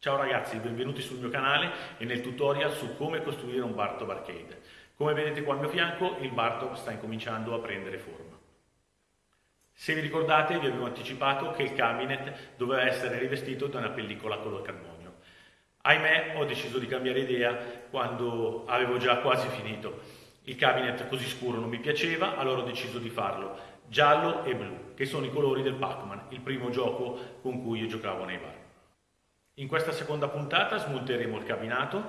Ciao ragazzi, benvenuti sul mio canale e nel tutorial su come costruire un bar top arcade. Come vedete qua al mio fianco il bar top sta incominciando a prendere forma. Se vi ricordate vi avevo anticipato che il cabinet doveva essere rivestito da una pellicola color carbonio. Ahimè ho deciso di cambiare idea quando avevo già quasi finito. Il cabinet così scuro non mi piaceva, allora ho deciso di farlo giallo e blu, che sono i colori del Pac-Man, il primo gioco con cui io giocavo nei bar. In questa seconda puntata smonteremo il cabinato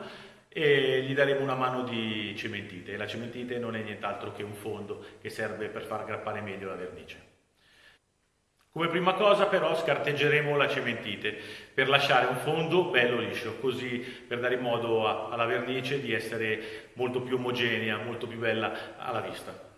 e gli daremo una mano di cementite. La cementite non è nient'altro che un fondo che serve per far aggrappare meglio la vernice. Come prima cosa però scarteggeremo la cementite per lasciare un fondo bello liscio, così per dare modo alla vernice di essere molto più omogenea, molto più bella alla vista.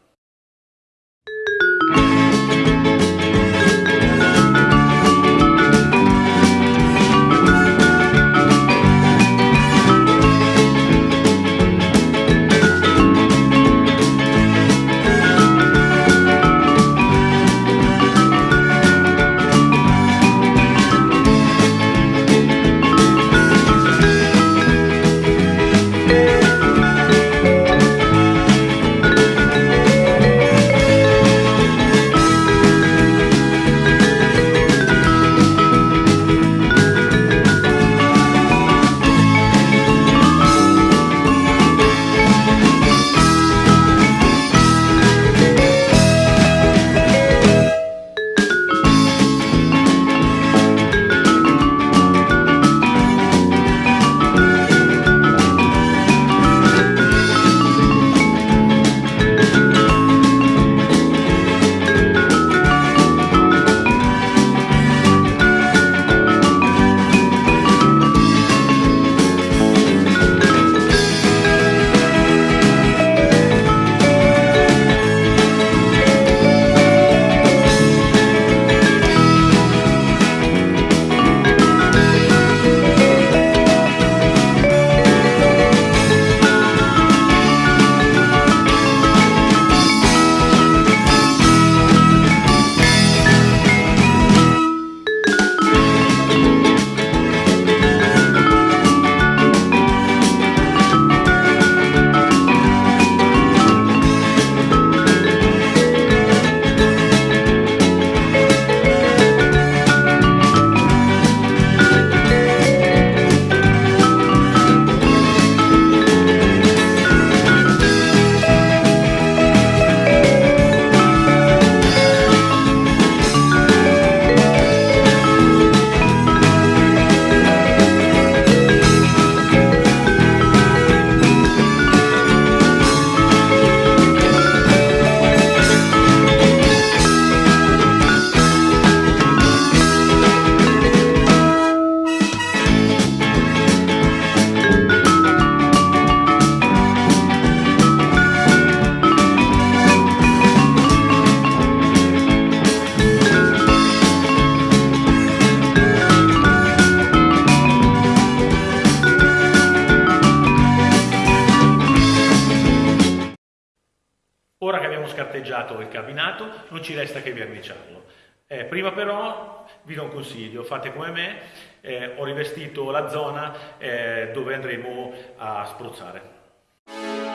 Abbiamo scarteggiato il cabinato non ci resta che verniciarlo. Eh, prima però vi do un consiglio, fate come me, eh, ho rivestito la zona eh, dove andremo a spruzzare.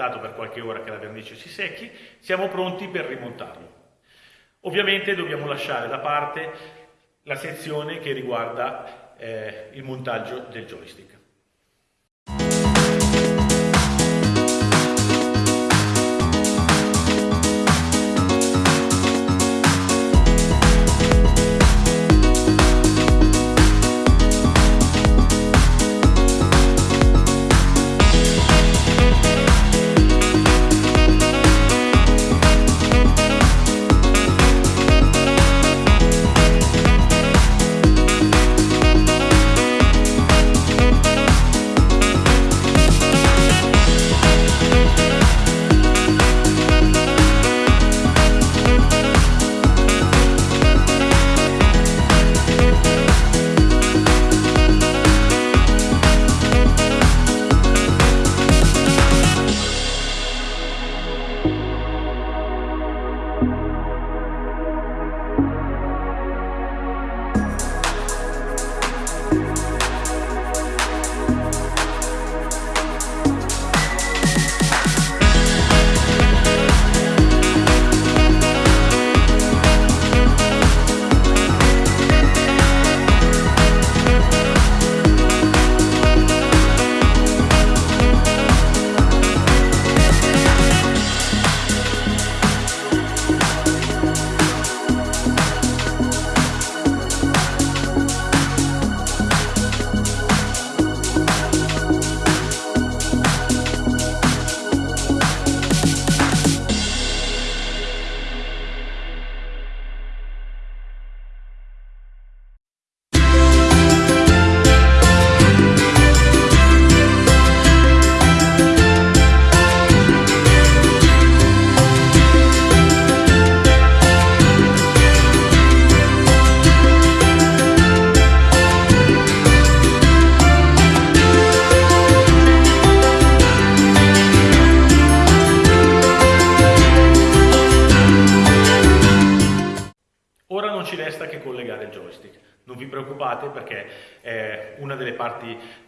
Aspettato per qualche ora che la vernice si secchi, siamo pronti per rimontarlo. Ovviamente dobbiamo lasciare da parte la sezione che riguarda eh, il montaggio del joystick.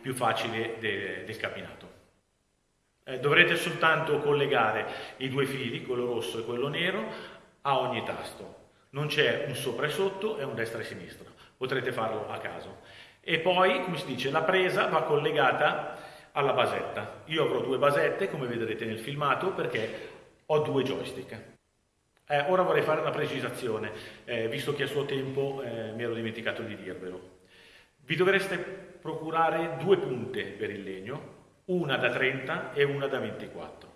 Più facili de, del cabinato. Eh, dovrete soltanto collegare i due fili, quello rosso e quello nero, a ogni tasto. Non c'è un sopra e sotto e un destra e sinistra, potrete farlo a caso. E poi, come si dice, la presa va collegata alla basetta. Io avrò due basette, come vedrete nel filmato, perché ho due joystick. Eh, ora vorrei fare una precisazione, eh, visto che a suo tempo eh, mi ero dimenticato di dirvelo. Vi dovreste procurare due punte per il legno, una da 30 e una da 24.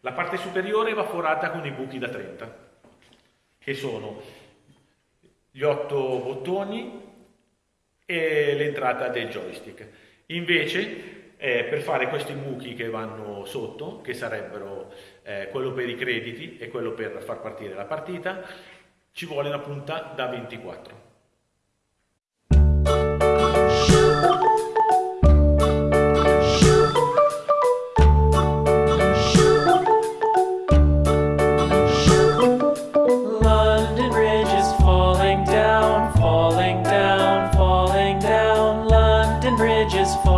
La parte superiore va forata con i buchi da 30, che sono gli otto bottoni e l'entrata del joystick. Invece eh, per fare questi buchi che vanno sotto, che sarebbero eh, quello per i crediti e quello per far partire la partita, ci vuole una punta da 24. just for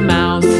the mouse.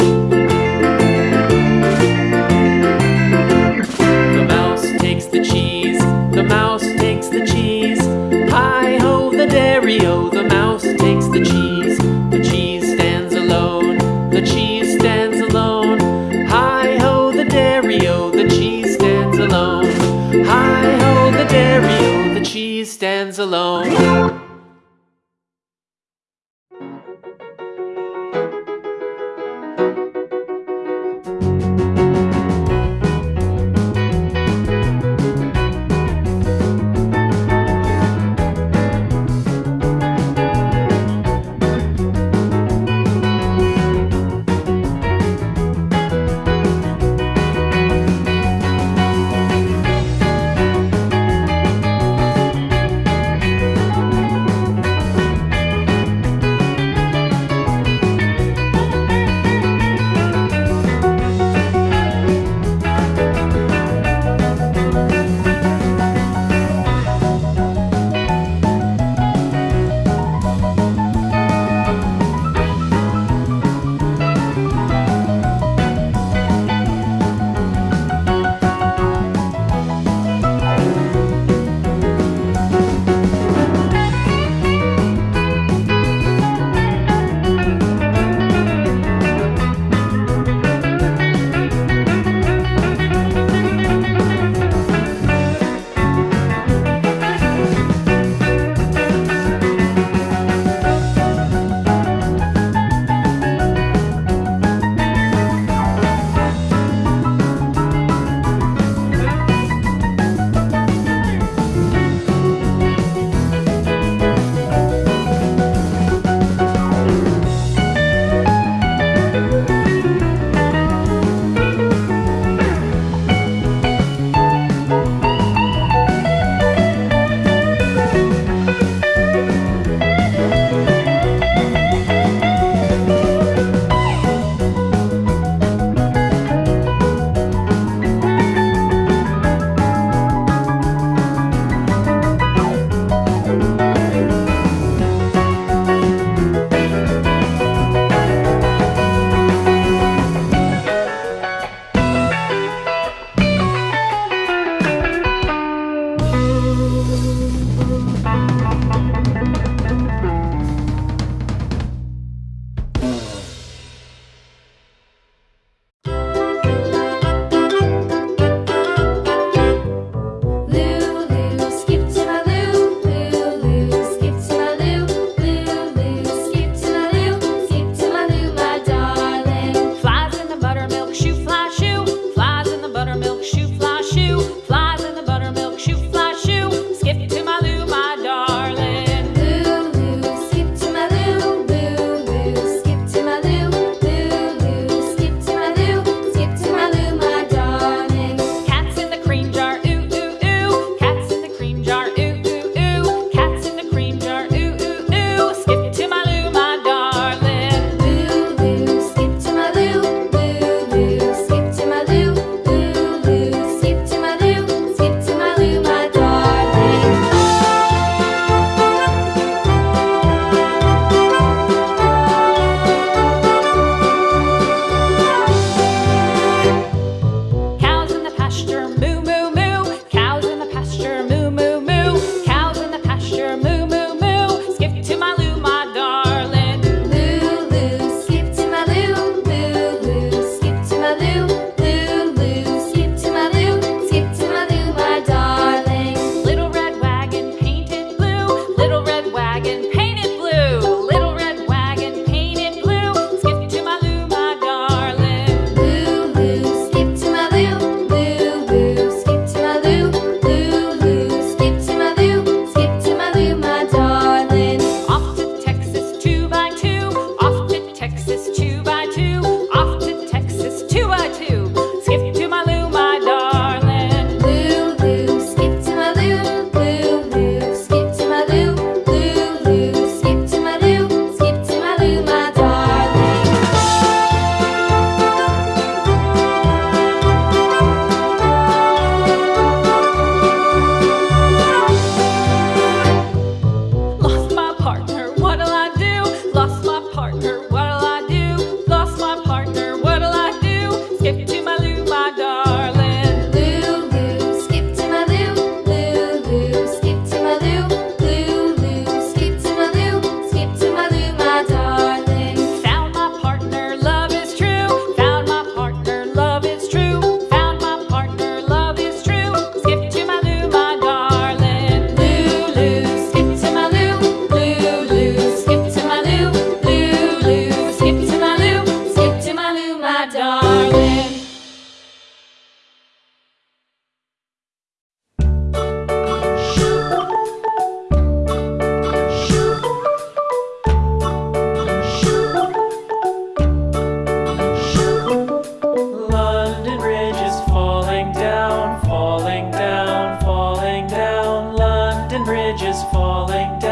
is falling down.